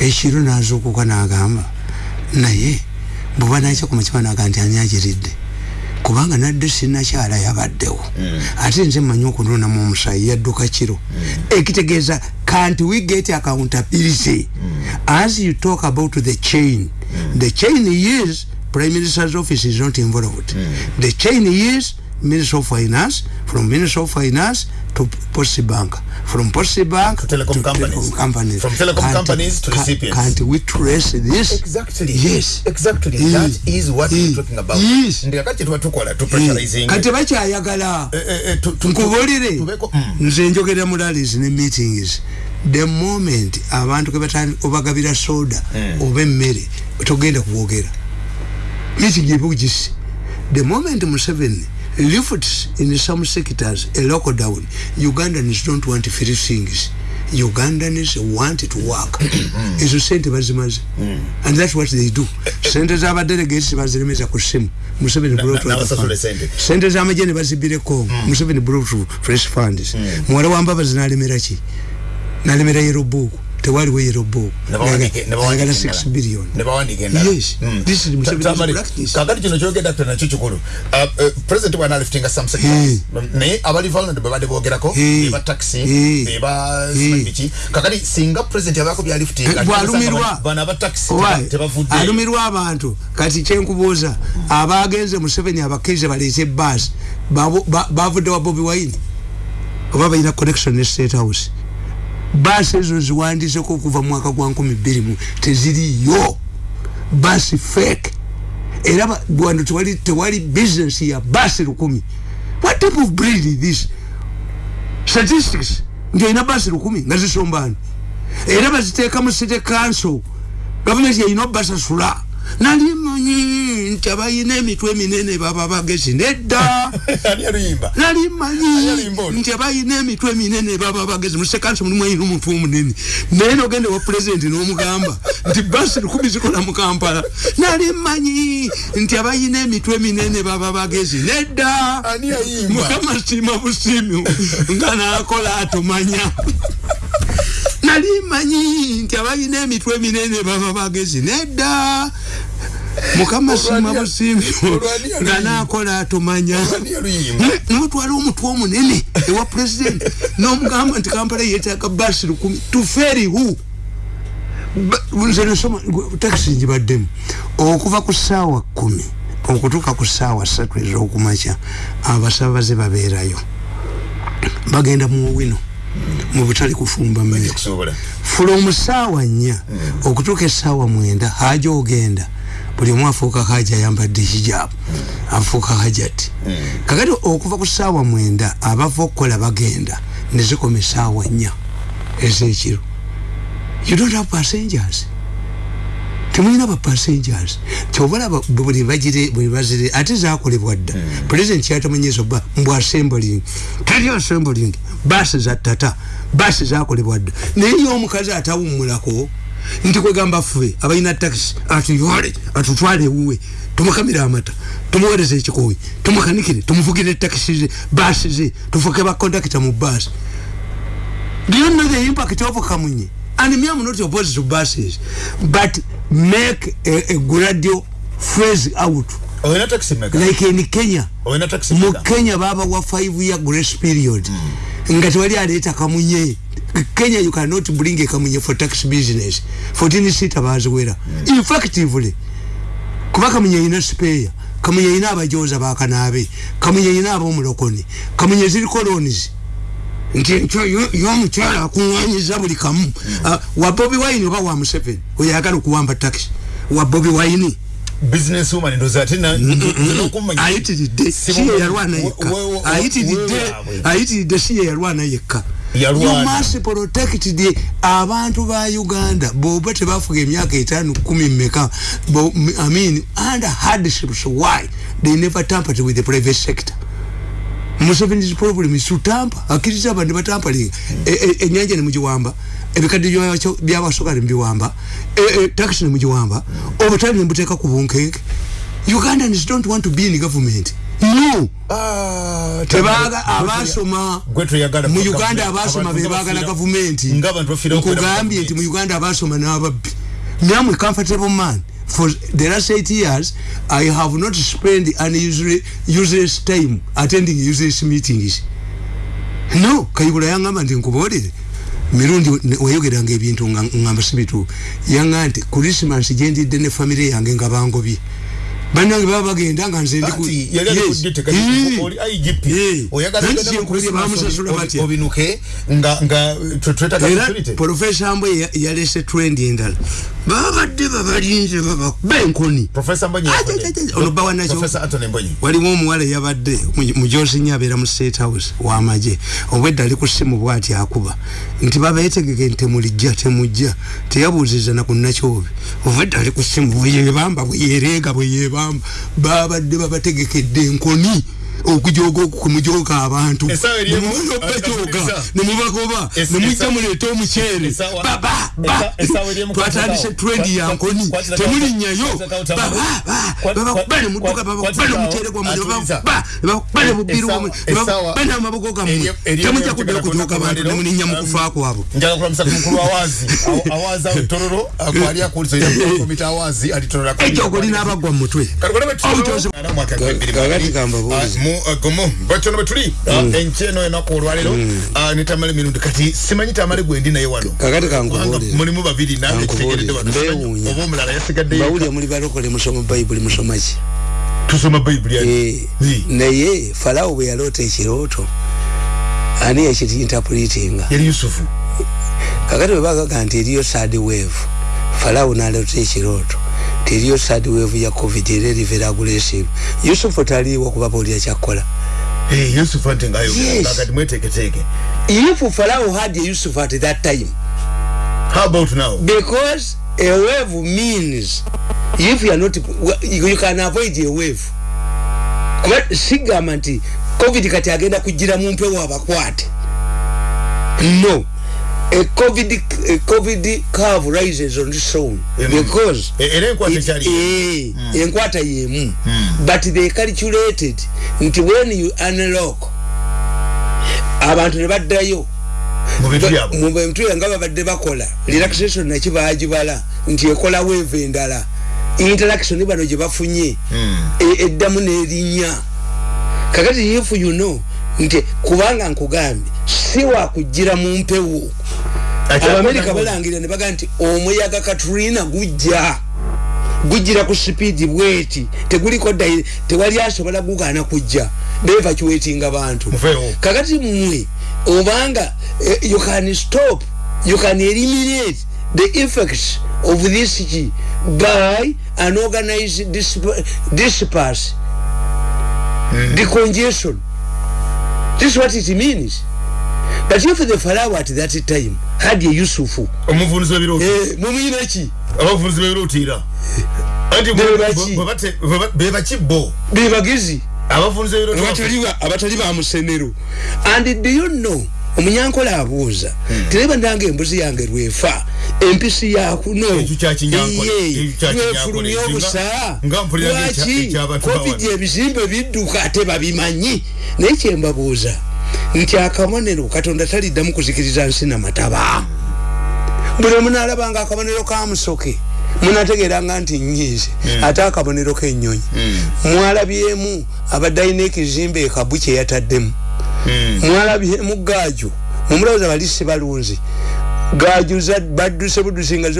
ekiro nazuukuka nagamba naye bweba nakya ku mutima naga nti ani agiridde? Kubanga nadde sinakyala yabaddewo. Ate nze mmanyi okununamu omusaayi yadduka kiro. Ekitegeeza can't we get accountability? As you talk about the chain the chain is prime minister's office is not involved. The chain is minister of finance from minister of finance to Post Bank. From Post Bank to telecom, to companies. telecom companies. From telecom can't, companies to recipients. Can't we trace this? Exactly. Yes. Exactly. Yes. That is what yes. we're talking about. Yes. Ndi kakati tuwa tukola, tu pressurizing. Kati bacha ayagala. Nkubulire. Nze njogera mu rallies ne meetings. The moment abantu kebatani obagabira soda oba emmere togenda kuwogera. Meeting ebugisi. The moment Museveni lifts in some sectors a lockdown. Ugandans don't want free things. Ugandans want to work. Ezo sente bazimaze and that's what they do. Sente z'abadelegates baziremeza ku simu. Museveni sente. Z'amajje bazibire congo museveni brought fresh funds. Muwala wambabazi nalemera ki? Nalemera yero book tewaliwo yero book ayagala 6 billion yes. This is kakati kino kyogenda tena nakyo kikulu. President bwana liftinga sectors naye abali vulnerable bade bogerako eba taxi eba biki kakati singa president yabako bya liftinga bwalumirwa. bana aba taxi tebavudde alumirwa abantu. Kati kyenkubuuza abagenze Museveni abakirize baleete bus bavudde wa Bobi Wine? Oba balina connection ne state house basi ezo ziwandiseko okuva mwaka gwa nkumi bbiri teziriyo basi fake. Era wano tewali, tewali business ya basi lukumi. What type of breed is this? Statistics. Ngaina basi lukumi nga zisombani era baziteeka mu city council. Gavumenti yayina obbasasula nali manyi nti abayina emitwe eminene baba bagezi nedda. Nali manyi nti abayina emitwe eminene baba bagezi. Musekansi mulimu ayina omuntu omunene. Naye nogende wa pulezidenti n'omugamba nti basi lukumi zikola mu kampala. Nali manyi nti abayina emitwe eminene baba bagezi nedda. Mukama siima busiimi nga nakola atomanya nali manyi nti abalina emitwe eminene baba bagezi nedda. Mukama sima busimbi nga nakola atumanya nomutwala omutwe omunene ewa pulezidenti nomugamba nti kampala yetaaga basi lukumi. Tuferihu nze nsoma takisi njibaddemu okuva ku ssaawa kumi okutuuka ku ssaawa ssatu ez'okumakya abasabaze babeerayo. Bagenda mu wino mu butali kufumba mmere. from saawa nnya okutuuka essaawa mwenda haja ogenda. Buli omu afuuka haja ayambadde hijabu afuuka hajati kakati okuva ku ssaawa mwenda abava okukola bagenda nezikoma essaawa nnya ezekiro. You don't have passengers temulina ba passengers. Kyobalaba buli bagire buli bazire ate zakolebwa dda. Mm. president kyatamanyizo ba mbw assembling tali assembling basi za tata basi zakolebwa dda. Naye omukazi atawummulako nti kwegamba ffe abalina taxi atuyole atutwale ewuwe tumukamira amata tumuwereza ekikoyi tumukanikire tumuvugire taxi ze basi ze tufuke bakondakita mu basi do you know the impact of kamunye. And me I'm not opposed to buses but make a, a gradual phase out. Like in Kenya. Mu Kenya baba wa 5 year grace period. Mm. ngati wali aleta kamunye. Kenya you cannot bring a kamunye for tax business. 14 sita bazwera mm. effectively kuba kamunye ina spare kamunye ina abajoza bakanabe kamunye ina abomulokoni kamunye ziri colonies nti nkyo yomukyala akuŋŋanyiza buli kamu. Mm. uh, wa bobi wine oba wa museveni? Oyagala okuwamba taxi. Wa bobi wine? Business woman ndo zati na ayitiridde. Siye yalwana yekka. ayitiridde ayitiridde siye yalwana yekka. You must protect the abantu ba Uganda. Boba tebafuga emyaka etano kumi mmeka? I mean under hardships why? They never tampered with the private sector Museveni's problem is to tamper akiriza abantu batampalinga enyanja ne mugiwamba ebikadde byabasokali mbiwamba taxi ne mugiwamba obutali ne mbuteeka ku bunkenke ugandans don't want to be in government. No. Ah, tebaga abasoma. mu uganda abasoma bebagala gavumenti nkugambye nti mu uganda abasoma n'ababbi. Namwe comfortable man for the last eight years i have not spent an useless time attending useless meetings no kayigula yangamba nti nkubolere mirundi wayogeranga ebintu ngamba sibitu yanga nti christmas gyendidde ne famire yange nga bangobye banange baba bagenda nga nze ndiprofesa mbwe yalese trend endala babadde babalinze babakuba enkoni ono bawanakyo waliwo omuwala yabadde mujosinya abeera mu state house wamaje obwedda ali ku simu bwati akuba. Nti babeetegeke temulijja temujja teyabuuziza nakunakyobe obwedda ali ku simu bweyebamba bweyereega bweyeba bamba babadde babategekedde enkoni okujoga okumujoga abantu. Nemubajoga nemubagoba nemujja muleeta omuceere. twatandise trendi yankoni temulinnyayo babakuba nemuduka babakuba nemuceere gwammwe nebakuba nebubiru wammwe nebakuba namaboko gammwe temujja kudda okujoga abantu nemulinnya mukufa kwabo njala kulamisa kumukulu awazi awazi tororo akwali akulizo komite awazi alitorora ekyo okolina abagwa mutwe. Kakati kambabuuliza gomo. Bachono betuli mm. encheno enako olwalero mm. uh, nitamale mirundi kati simanyi tamale gwendi naye wano? Kakati kankubulire mulimu babiri nange kitegeredde wano oba omulala yasigadde bawulire muli balokole musoma bayibuli musoma ki? Tusoma bayibuli e, naye falawo bwe yaloota ekirooto ani yakitiinterpretinga yali yusufu. Kakati bwe bagaga nti eriyo sad wave falawo naloota ekirooto teriyo sad wave ya covid era erivera aggressive yusufu taliwo kuba bawulira kyakola hey, yusuf ante ngayo yes. kakati mweteketeke if Pharaoh had Yusuf at that time. How about now? Because a wave means if you are not you can avoid a wave. Kuba sigamba nti covid kati agenda kujira mu mpewo abakwate. No a covid a covid curve rises on its own. Mm. because era enkwata ekyali eh enkwata yemu. But they calculated nti when you unlock abantu ne baddayo. Mu bintu nga babadde bakola relaxation nakibagibala nti ekola wave endala. Interaction bano gye bafunye. Eddamu n'erinnya. Kakati if you know nti kubanga nkugambye si wakugira mu mpewo. Abamerika balangira ne baga nti omuyaga katrina gujja. Gujira ku sipiidi bweti. Teguliko tewali asobola gugaana kujja. Bevacuatinga bantu. Kakati mmwe obanga uh, you can stop you can eliminate the effects of this by an organized disperse. Mm. the congestion this is what it means. But if the Pharaoh at that time had a Yusufu. Omuvunzi w'ebirooto. Eh mumuyina ki? Abavunzi b'ebirootiira anti bebaki bo? Bebagizi. Abavunzi b'ebirooto abatali ba musenero and do you know omunyankola abuuza hmm. tereba ndange embuzi yange lwefa empisi yakuno lwefulumya obusa. lwaki covid ebizimbe bidduka ate babimanyi? Naye kyembabuuza nti akabonero katonda taliddamu kuzikiriza nsi namataba buli omunaalabanga akabonero kamusoke munategeranga nti nyiize mm. ate akabonero kenyonyi mm. mwalabyemu abadde alina ekizimbe ekabu kyeyataddemu mm. mwalabyemu gaaju mumulowooza balisi balunzi. Gaaju badduse budusi nga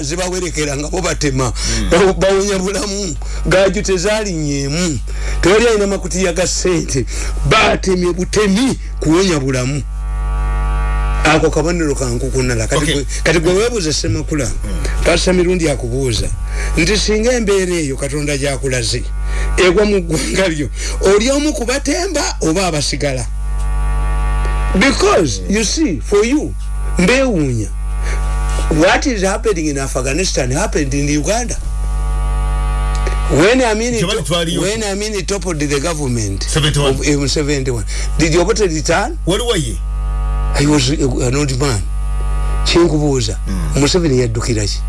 zibawerekera nga bo batema. Mm. bawonya bulamu. Gaaju tezalinyeemu tewali alina makutiya ga sente batemye butemi kuwonya bulamu. Ako kabonero kankukunala kati gwe webuuza semakula pasa mirundi akubuuza. Nti singa embeera eyo katonda gyakulaze egwa mu ggwanga lyo oli omu kubatemba oba abasigala? Because you see for you mbewuunya what is happening in afghanistan happened in uganda. When Amini when Amini toppled the government 71. of M71 did you obote return where were you I was an old man. Kyenkubuuza. Mm. Museveni yaddukira ki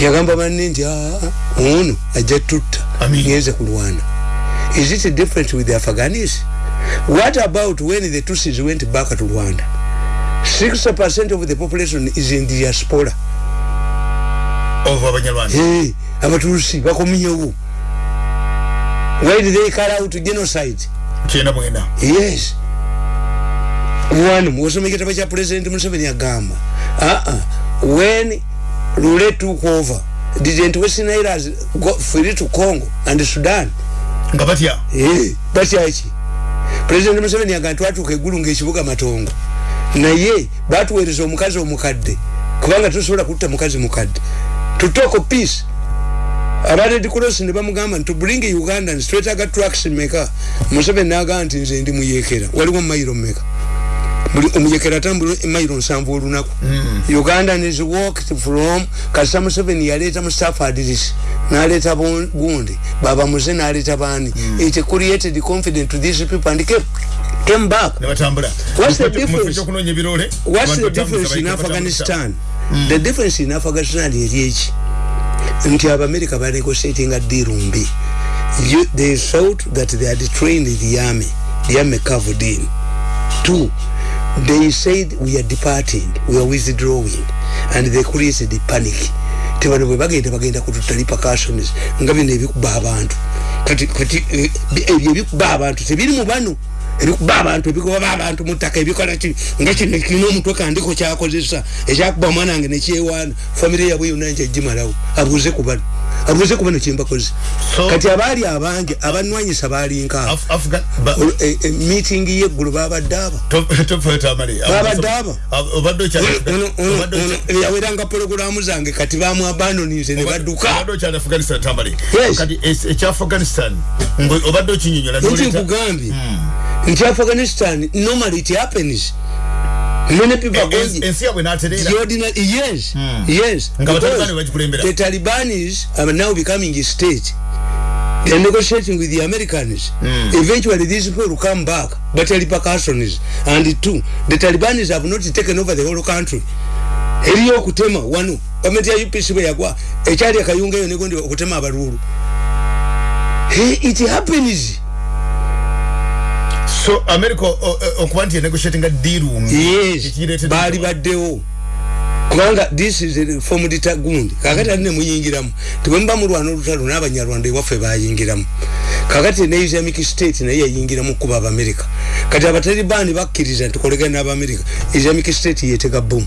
yagamba banne nti ono ajja tutta ngenze kulwana. Is it different with the Afghanis? What about when the Tutsis went back to Rwanda? 60% of the population is in diaspora. Abaturusi bakominyewo why did they carry out genocide? Yes. One mwosome kitaba cha president Museveni agamba ah uh -uh. when Lule took over didn't Western Areas go free to Congo and Sudan. Ngabatia eh batia ichi? President Museveni agamba twatuka egulu ngekibuga matongo. Naye batuweereza omukazi omukadde kubanga tusobola kutta mukazi mukadde. Tutoko peace. Aba red cross ne bamugamba nti bring ugandans twetaaga trucks meka museveni n'agamba nti nze ndi muyekera waliwo mayiro meka buli omuyekera atambula emayiro nsanvu olunaku. Mm. ugandan is walked from kasita museveni yaleeta mu staffadris n'aleeta gundi baba muze n'aleeta baani. Mm. it created confidence to these people and came came back. What's the difference? what's the difference in afghanistan? Mm. the difference in afghanistan eri eki nti abamerika banegotiatinga deal mbi. They thought that they had trained the army. The army covered in. Two they said we are departing. We are withdrawing. And they created the panic. Tebano bwe bagenda bagenda kututta repercussions nga bino ebikuba abantu. Kati kati ebyo ebikuba abantu tebiri mu bano ebikuba abantu ebigoba abantu mu ttaka ebikola ki? Nga kino kirina omutwe kandiko kyakozesa. Ekyakuba omwana wange nekyewaana famire yabwe yonna nkyagimalawo abuuze ku bano abuuze ku bano kyembakoze kati abaali abange abanwanyisa balinka e, e, meeting yeggulu babadde aba. Babadde aba. Yaweranga pologulamu zange kati bamu abandonize ne badduka. nti nkugambye nti afghanistan normally it happens. Many people are going ensi yabwe naterera the ordinary yes mm. yes. The talibanis are now becoming a state. They are negotiating with the americans. Mm. eventually these people will come back. But repercussions. And two the talibanis have not taken over the whole country. Eriyo okutema wano gavumenti ya upc bwe yagwa ekyali akayunga eyo negondi okutema abalulu. It happens so america okuba nti negotiating a deal yes. Bali baddewo. Kubanga this is a form ditagundi. Kakati aline muyingiramu. Tibwemba mulwana olutalo n'abanyarwanda ewaffe bayingiramu. Kakati ne islamic state naye yayingiramu kuba abamerika kati abatalibani bakkiriza nti kolegana n'abamerika islamic state yetega bomu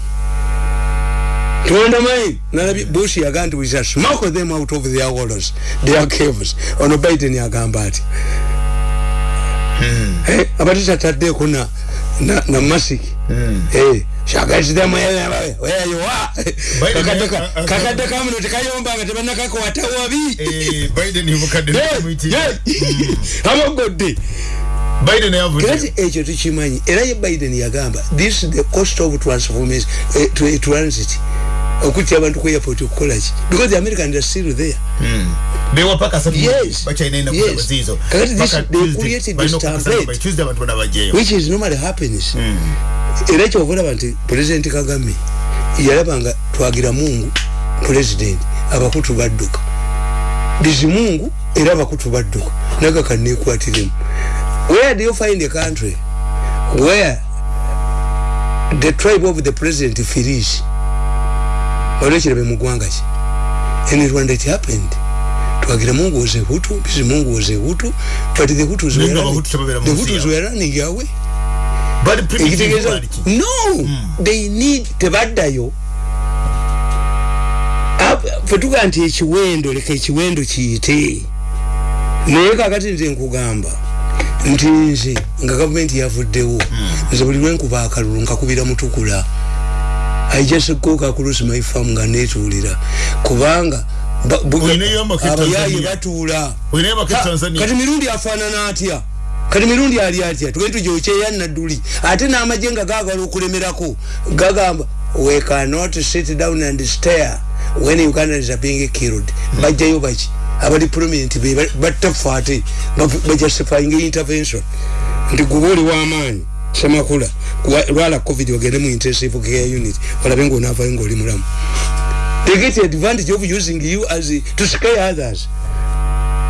tuwanda mai nalabi bush yaga nti we shall smoke them out of their walls their caves. Ono biden yagamba ati Hmm. Eh, abatisa taddeko na na, masiki. Hmm. weyayowa kakadde kamuno tekayombanga tebanakakwata wabi. Eh, abagodde kati ekyo tukimanyi era ye biden yagamba this is the cost of transformation uh, transit okutya abantu ku airport okukolaki because the americans are still there. Mm. they were paka some yes. yes kakati this they created this template tuesday abantu which is normally happens mm. era ekyo okulaba nti president kagame yalabanga twagira mungu president abakutu badduka. Bizimungu era abakutu badduka. Nagaka nekwatiremu where do you find a country? Where the tribe of the president feels olwekirabe mugwanga ki? In rwanda it happened. Twagira mungu was a hutu bisi mungu was a hutu but the hutus were running, the hutus were running away no! Mm. they need tebaddayo. Fetuga nti ekiwendo leka ekiwendo kiyite. Naye kakati nze nkugamba nti nze nga gavumenti yavuddewo nze buli lwenkuba akalulu nkakubira mutukula I just go across my farm nga netuulira. Kubanga abayayi batuula kati mirundi afaanana atya? Kati mirundi ali atya? Tugende tujokyeya nadduli. Ate n'amagye nga gaagala okulemerako. Gagamba we cannot sit down and stare when ugandans are being killed. Bajjayo baki? Abali prominent battafa ate bajustifying intervention. Nti guba oli w'amaanyi semakula lwala covid ogende mu intensive care unit. Olabe ngaonaavayo ngaoli mulamu. They get advantage of using you as to scare others.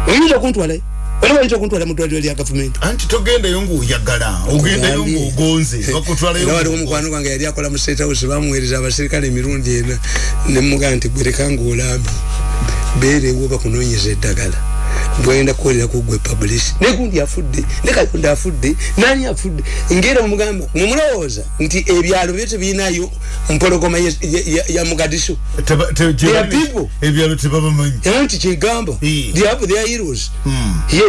Oyinza okuntwalayo era bayinza okuntwala mudwaliro lya gavumenti anti togendayo ngaoyagala ogendayo ngaogonze waliwo omukwano gwange yali akola mu state house bamuweereza abaserikale emirundi ena. Nemugaa nti gwereka ngaolambi beerewo bakunoonyeza eddagala bwenda kukolera kugwe publish. Negundi afudde nekayonda afudde nani afudde? Ngera omugamba mumulowooza nti ebyalo byo tebirinayo mpologoma ya, ya, ya, ya mugadisho ebyalo tebabamanyi. Era nti kyegamba they have their heroes. Mm. yes